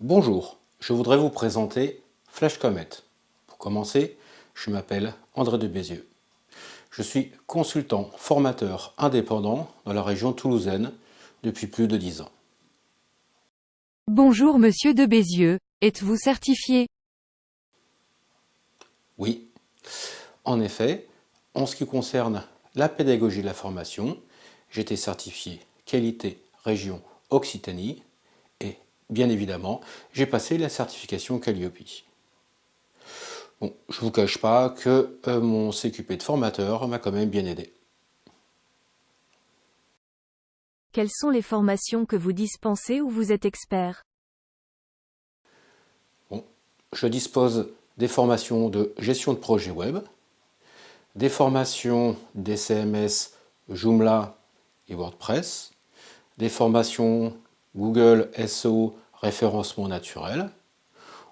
Bonjour, je voudrais vous présenter FlashComet. Pour commencer, je m'appelle André de Bézieux. Je suis consultant formateur indépendant dans la région toulousaine depuis plus de 10 ans. Bonjour Monsieur de Bézieux, êtes-vous certifié? Oui, en effet, en ce qui concerne la pédagogie de la formation, été certifié qualité région Occitanie bien évidemment, j'ai passé la certification Calliope. Bon, je ne vous cache pas que euh, mon CQP de formateur m'a quand même bien aidé. Quelles sont les formations que vous dispensez ou vous êtes expert? Bon, Je dispose des formations de gestion de projet web, des formations DCMS, Joomla et WordPress, des formations Google SEO référencement naturel.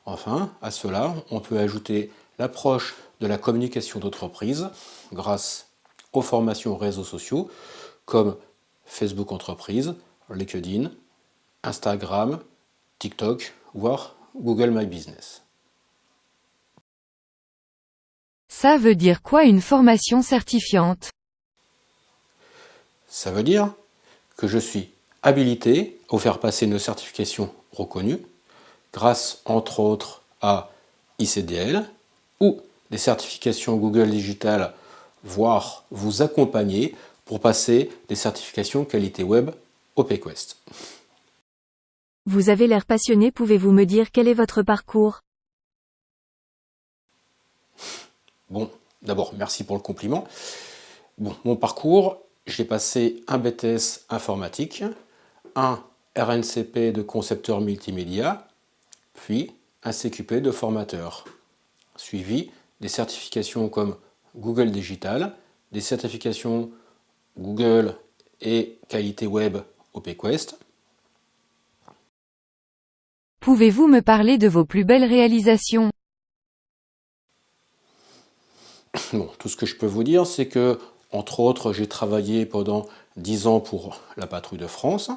Enfin, à cela, on peut ajouter l'approche de la communication d'entreprise grâce aux formations réseaux sociaux comme Facebook Entreprise, LinkedIn, Instagram, TikTok, voire Google My Business. Ça veut dire quoi une formation certifiante? Ça veut dire que je suis habilité à faire passer une certification reconnue grâce entre autres à ICDL ou des certifications Google Digital, voire vous accompagner pour passer des certifications qualité web au PQuest. Vous avez l'air passionné, pouvez-vous me dire quel est votre parcours? Bon, d'abord, merci pour le compliment. Bon, mon parcours, j'ai passé un BTS informatique, un RNCP de concepteur multimédia, puis un CQP de formateur, suivi des certifications comme Google Digital, des certifications Google et qualité web OPQuest. Pouvez-vous me parler de vos plus belles réalisations? Bon, tout ce que je peux vous dire, c'est que, entre autres, j'ai travaillé pendant 10 ans pour la Patrouille de France,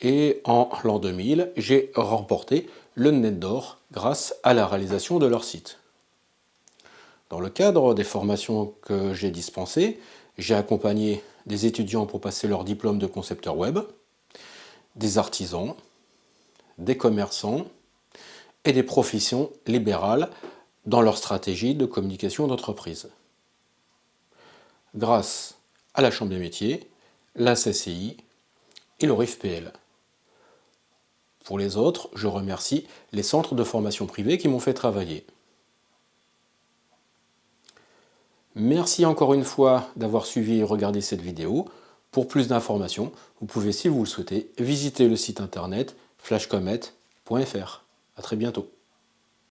et en l'an 2000, j'ai remporté le Net d'Or grâce à la réalisation de leur site. Dans le cadre des formations que j'ai dispensées, j'ai accompagné des étudiants pour passer leur diplôme de concepteur web, des artisans, des commerçants et des professions libérales dans leur stratégie de communication d'entreprise. Grâce à la Chambre des métiers, la CCI et le RIFPL. Pour les autres, je remercie les centres de formation privés qui m'ont fait travailler. Merci encore une fois d'avoir suivi et regardé cette vidéo. Pour plus d'informations, vous pouvez, si vous le souhaitez, visiter le site internet flashcomet.fr. A très bientôt.